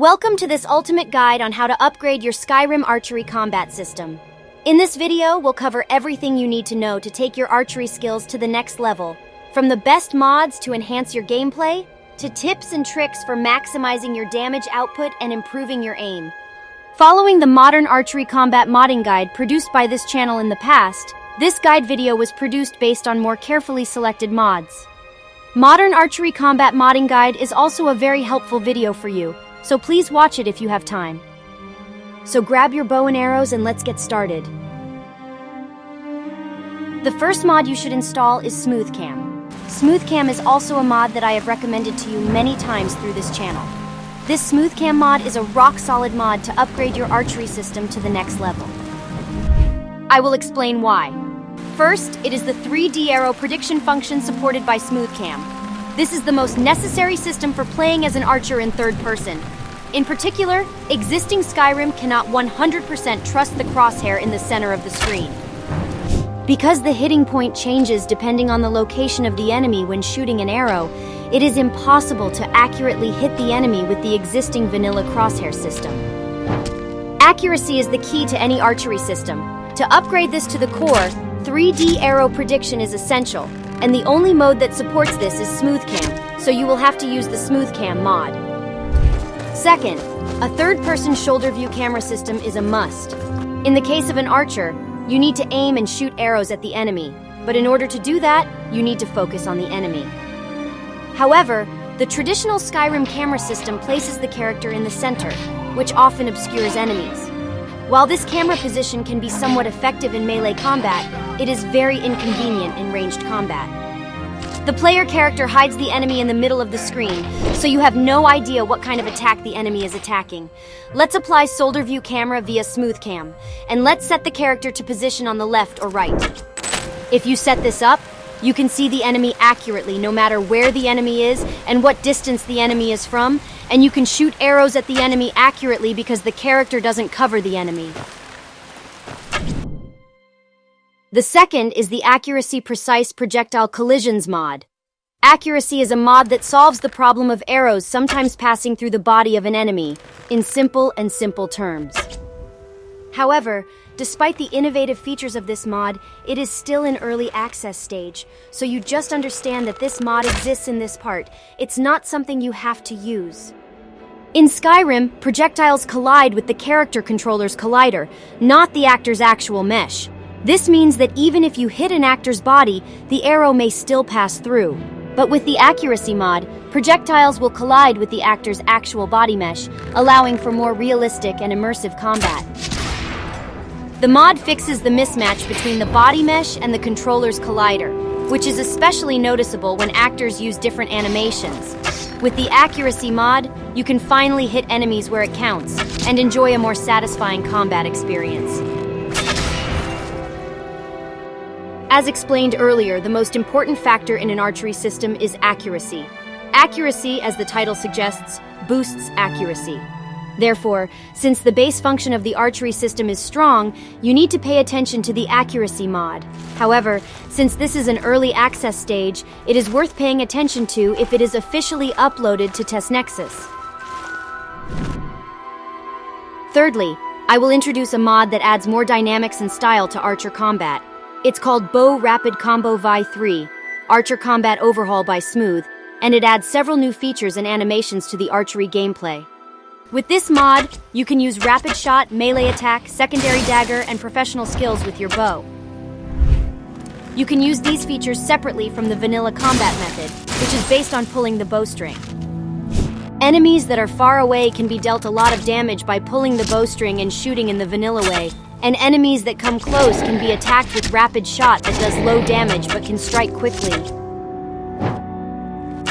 Welcome to this ultimate guide on how to upgrade your Skyrim archery combat system. In this video, we'll cover everything you need to know to take your archery skills to the next level. From the best mods to enhance your gameplay, to tips and tricks for maximizing your damage output and improving your aim. Following the modern archery combat modding guide produced by this channel in the past, this guide video was produced based on more carefully selected mods. Modern Archery Combat Modding Guide is also a very helpful video for you, so please watch it if you have time. So grab your bow and arrows and let's get started. The first mod you should install is SmoothCam. SmoothCam is also a mod that I have recommended to you many times through this channel. This SmoothCam mod is a rock-solid mod to upgrade your archery system to the next level. I will explain why. First, it is the 3D arrow prediction function supported by SmoothCam. This is the most necessary system for playing as an archer in third person. In particular, existing Skyrim cannot 100% trust the crosshair in the center of the screen. Because the hitting point changes depending on the location of the enemy when shooting an arrow, it is impossible to accurately hit the enemy with the existing vanilla crosshair system. Accuracy is the key to any archery system. To upgrade this to the core, 3D arrow prediction is essential, and the only mode that supports this is SmoothCam, so you will have to use the SmoothCam mod. Second, a third-person shoulder view camera system is a must. In the case of an archer, you need to aim and shoot arrows at the enemy, but in order to do that, you need to focus on the enemy. However, the traditional Skyrim camera system places the character in the center, which often obscures enemies. While this camera position can be somewhat effective in melee combat, it is very inconvenient in ranged combat. The player character hides the enemy in the middle of the screen, so you have no idea what kind of attack the enemy is attacking. Let's apply shoulder view camera via smooth cam, and let's set the character to position on the left or right. If you set this up, you can see the enemy accurately no matter where the enemy is and what distance the enemy is from, and you can shoot arrows at the enemy accurately because the character doesn't cover the enemy. The second is the Accuracy Precise Projectile Collisions mod. Accuracy is a mod that solves the problem of arrows sometimes passing through the body of an enemy, in simple and simple terms. However, despite the innovative features of this mod, it is still in early access stage, so you just understand that this mod exists in this part. It's not something you have to use. In Skyrim, projectiles collide with the character controller's collider, not the actor's actual mesh. This means that even if you hit an actor's body, the arrow may still pass through. But with the accuracy mod, projectiles will collide with the actor's actual body mesh, allowing for more realistic and immersive combat. The mod fixes the mismatch between the body mesh and the controller's collider, which is especially noticeable when actors use different animations. With the accuracy mod, you can finally hit enemies where it counts and enjoy a more satisfying combat experience. As explained earlier, the most important factor in an archery system is accuracy. Accuracy, as the title suggests, boosts accuracy. Therefore, since the base function of the archery system is strong, you need to pay attention to the accuracy mod. However, since this is an early access stage, it is worth paying attention to if it is officially uploaded to TestNexus. Thirdly, I will introduce a mod that adds more dynamics and style to Archer Combat. It's called Bow Rapid Combo V3, Archer Combat Overhaul by Smooth, and it adds several new features and animations to the archery gameplay. With this mod, you can use rapid shot, melee attack, secondary dagger, and professional skills with your bow. You can use these features separately from the vanilla combat method, which is based on pulling the bowstring. Enemies that are far away can be dealt a lot of damage by pulling the bowstring and shooting in the vanilla way, and enemies that come close can be attacked with rapid shot that does low damage but can strike quickly.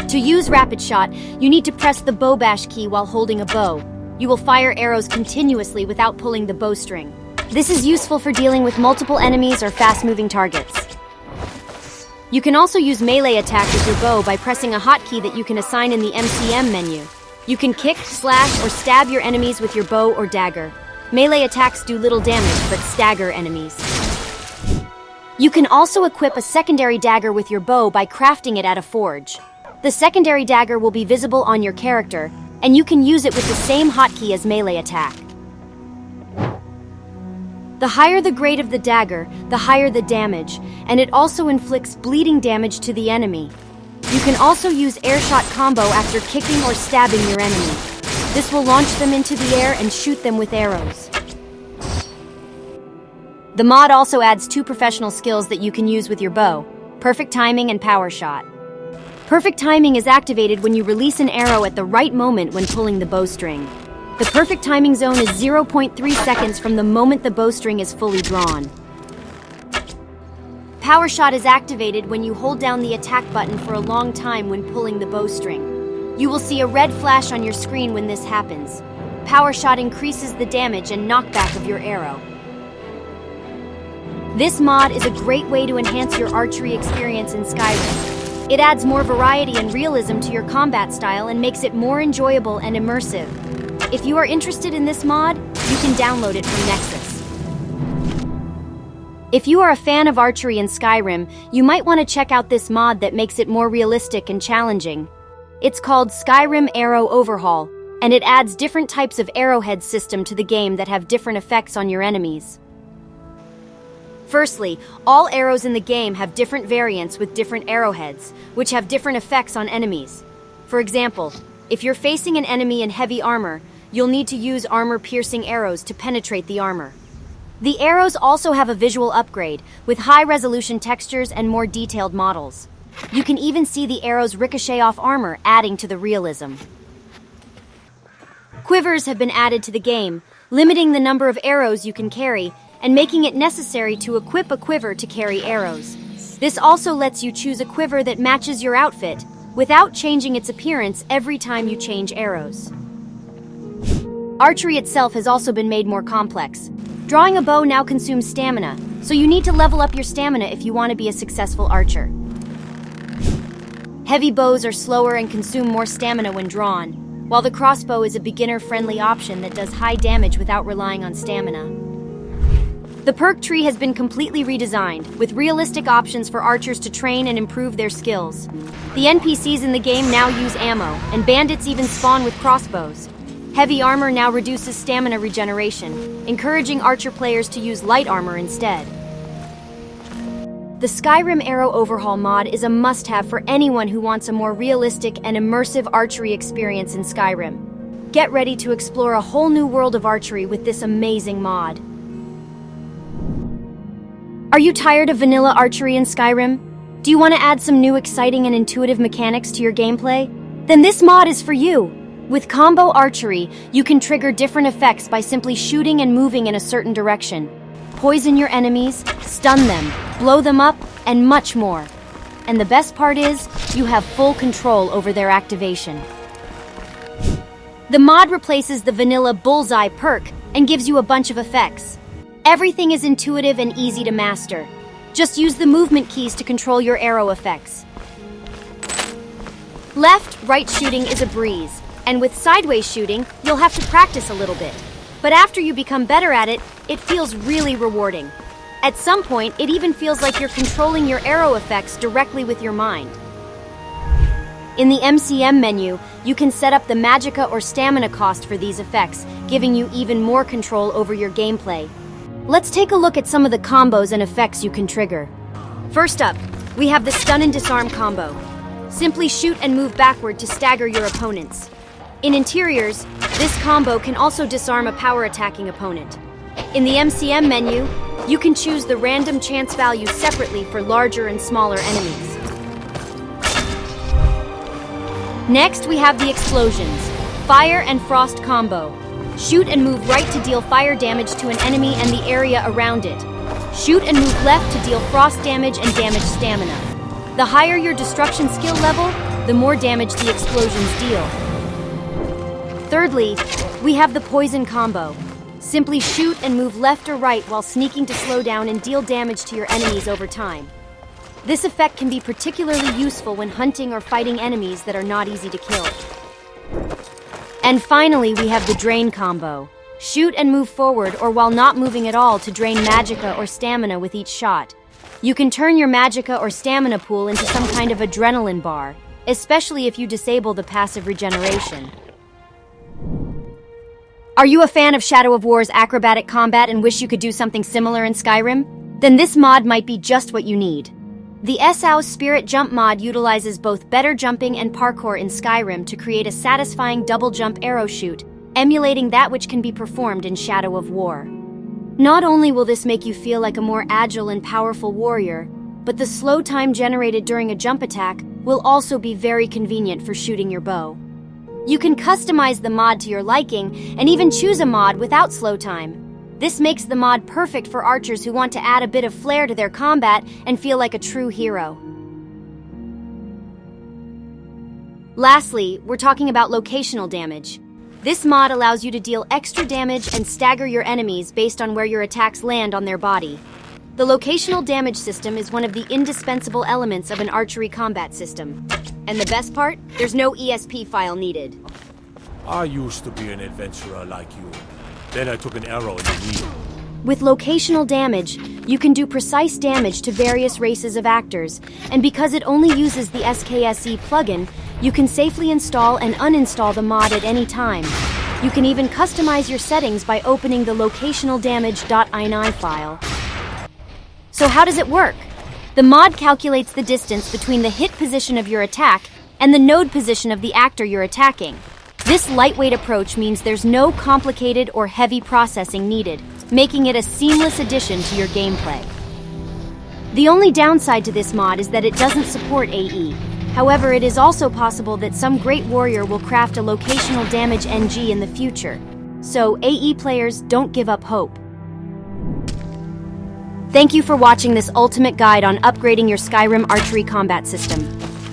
To use Rapid Shot, you need to press the bow bash key while holding a bow. You will fire arrows continuously without pulling the bowstring. This is useful for dealing with multiple enemies or fast-moving targets. You can also use melee attack with your bow by pressing a hotkey that you can assign in the MCM menu. You can kick, slash, or stab your enemies with your bow or dagger. Melee attacks do little damage, but stagger enemies. You can also equip a secondary dagger with your bow by crafting it at a forge. The secondary dagger will be visible on your character, and you can use it with the same hotkey as melee attack. The higher the grade of the dagger, the higher the damage, and it also inflicts bleeding damage to the enemy. You can also use airshot combo after kicking or stabbing your enemy. This will launch them into the air and shoot them with arrows. The mod also adds two professional skills that you can use with your bow, Perfect Timing and Power Shot. Perfect Timing is activated when you release an arrow at the right moment when pulling the bowstring. The perfect timing zone is 0.3 seconds from the moment the bowstring is fully drawn. Power Shot is activated when you hold down the attack button for a long time when pulling the bowstring. You will see a red flash on your screen when this happens. Power Shot increases the damage and knockback of your arrow. This mod is a great way to enhance your archery experience in Skyrim. It adds more variety and realism to your combat style and makes it more enjoyable and immersive. If you are interested in this mod, you can download it from Nexus. If you are a fan of archery in Skyrim, you might want to check out this mod that makes it more realistic and challenging. It's called Skyrim Arrow Overhaul, and it adds different types of arrowhead system to the game that have different effects on your enemies. Firstly, all arrows in the game have different variants with different arrowheads, which have different effects on enemies. For example, if you're facing an enemy in heavy armor, you'll need to use armor-piercing arrows to penetrate the armor. The arrows also have a visual upgrade, with high-resolution textures and more detailed models. You can even see the arrows ricochet off armor, adding to the realism. Quivers have been added to the game, limiting the number of arrows you can carry and making it necessary to equip a quiver to carry arrows. This also lets you choose a quiver that matches your outfit, without changing its appearance every time you change arrows. Archery itself has also been made more complex. Drawing a bow now consumes stamina, so you need to level up your stamina if you want to be a successful archer. Heavy bows are slower and consume more stamina when drawn, while the crossbow is a beginner-friendly option that does high damage without relying on stamina. The perk tree has been completely redesigned, with realistic options for archers to train and improve their skills. The NPCs in the game now use ammo, and bandits even spawn with crossbows. Heavy armor now reduces stamina regeneration, encouraging archer players to use light armor instead. The Skyrim Arrow Overhaul mod is a must-have for anyone who wants a more realistic and immersive archery experience in Skyrim. Get ready to explore a whole new world of archery with this amazing mod. Are you tired of vanilla archery in Skyrim? Do you want to add some new exciting and intuitive mechanics to your gameplay? Then this mod is for you! With combo archery, you can trigger different effects by simply shooting and moving in a certain direction. Poison your enemies, stun them, blow them up, and much more. And the best part is, you have full control over their activation. The mod replaces the vanilla Bullseye perk and gives you a bunch of effects. Everything is intuitive and easy to master. Just use the movement keys to control your arrow effects. Left, right shooting is a breeze, and with sideways shooting, you'll have to practice a little bit. But after you become better at it, it feels really rewarding. At some point, it even feels like you're controlling your arrow effects directly with your mind. In the MCM menu, you can set up the magicka or stamina cost for these effects, giving you even more control over your gameplay. Let's take a look at some of the combos and effects you can trigger. First up, we have the stun and disarm combo. Simply shoot and move backward to stagger your opponents. In interiors, this combo can also disarm a power attacking opponent. In the MCM menu, you can choose the random chance values separately for larger and smaller enemies. Next, we have the explosions. Fire and Frost combo. Shoot and move right to deal fire damage to an enemy and the area around it. Shoot and move left to deal frost damage and damage stamina. The higher your destruction skill level, the more damage the explosions deal. Thirdly, we have the poison combo. Simply shoot and move left or right while sneaking to slow down and deal damage to your enemies over time. This effect can be particularly useful when hunting or fighting enemies that are not easy to kill. And finally, we have the drain combo. Shoot and move forward or while not moving at all to drain magicka or stamina with each shot. You can turn your magicka or stamina pool into some kind of adrenaline bar, especially if you disable the passive regeneration. Are you a fan of Shadow of War's acrobatic combat and wish you could do something similar in Skyrim? Then this mod might be just what you need. The Esau Spirit Jump mod utilizes both better jumping and parkour in Skyrim to create a satisfying double jump arrow shoot, emulating that which can be performed in Shadow of War. Not only will this make you feel like a more agile and powerful warrior, but the slow time generated during a jump attack will also be very convenient for shooting your bow. You can customize the mod to your liking and even choose a mod without slow time. This makes the mod perfect for archers who want to add a bit of flair to their combat and feel like a true hero. Lastly, we're talking about locational damage. This mod allows you to deal extra damage and stagger your enemies based on where your attacks land on their body. The locational damage system is one of the indispensable elements of an archery combat system. And the best part? There's no ESP file needed. I used to be an adventurer like you. Then I took an arrow in the knee. With locational damage, you can do precise damage to various races of actors, and because it only uses the SKSE plugin, you can safely install and uninstall the mod at any time. You can even customize your settings by opening the locationaldamage.ini file. So how does it work? The mod calculates the distance between the hit position of your attack and the node position of the actor you're attacking. This lightweight approach means there's no complicated or heavy processing needed, making it a seamless addition to your gameplay. The only downside to this mod is that it doesn't support AE. However, it is also possible that some great warrior will craft a locational damage NG in the future. So, AE players don't give up hope. Thank you for watching this ultimate guide on upgrading your Skyrim archery combat system.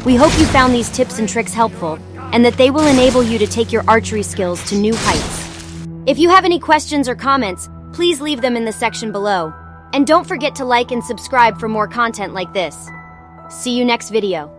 We hope you found these tips and tricks helpful, and that they will enable you to take your archery skills to new heights. If you have any questions or comments, please leave them in the section below. And don't forget to like and subscribe for more content like this. See you next video.